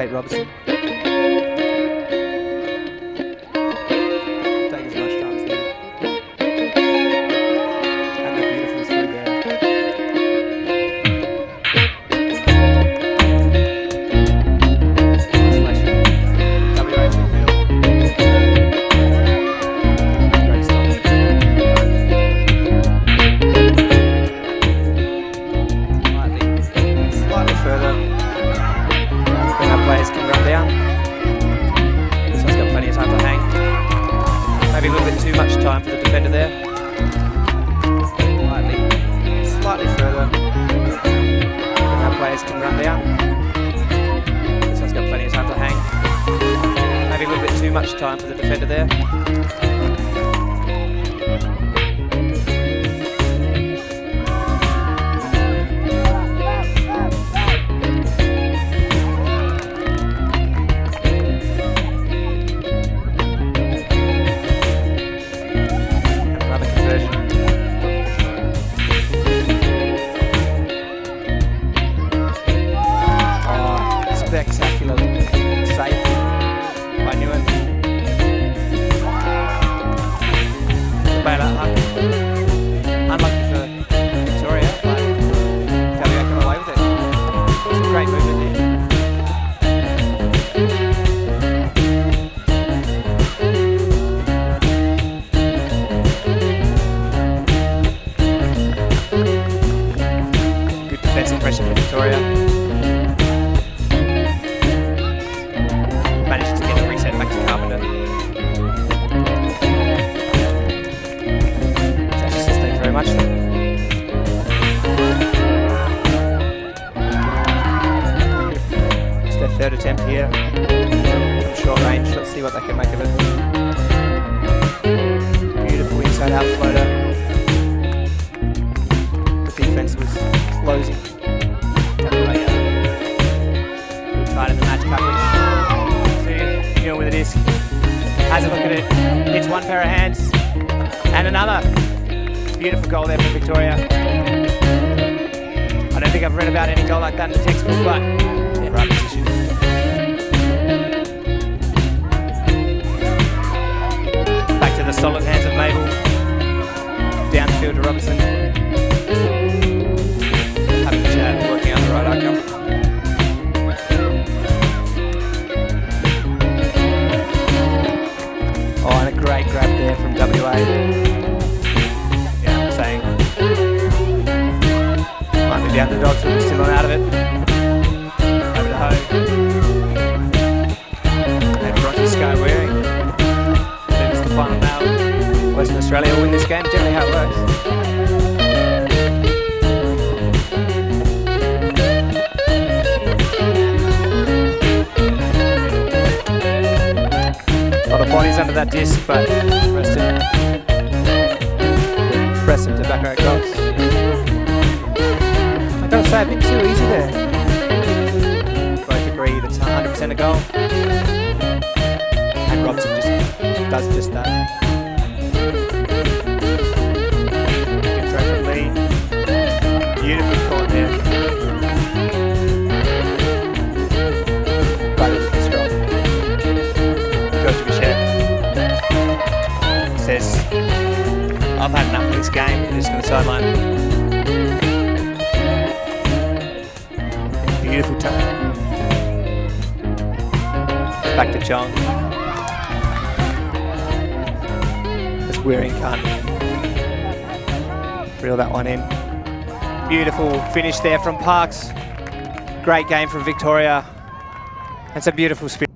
Kate Robertson. Players can run down. This one's got plenty of time to hang. Maybe a little bit too much time for the defender there. Slightly, slightly further. Our players can run down. This one's got plenty of time to hang. Maybe a little bit too much time for the defender there. Spectacular uh, unlucky for Victoria, but come away with it. It's a great movement there. See what they can make of it. Beautiful inside out floater. The defense was closing. Good fight in the match coverage. See, Neil with a disc. Has a look at it. Hits one pair of hands. And another. Beautiful goal there for Victoria. I don't think I've read about any goal like that in the textbook, but yeah, right position. Solid hands of Mabel. Downfield to Robinson. Having a chat, working out the right outcome. Oh, and a great grab there from WA. Yeah, I'm saying. Might be the underdogs, but still not out of it. Over to Ho. Australia will win this game, generally how it works. A lot of bodies under that disc, but Preston. Preston to back row cross. I gotta say, a bit too easy there. Both agree that's 100% a goal. And Robson just does just that. I've had enough of this game. Just going to sideline. Beautiful turn. Back to Chong. As Wearing can't reel that one in. Beautiful finish there from Parks. Great game from Victoria. It's a beautiful spin.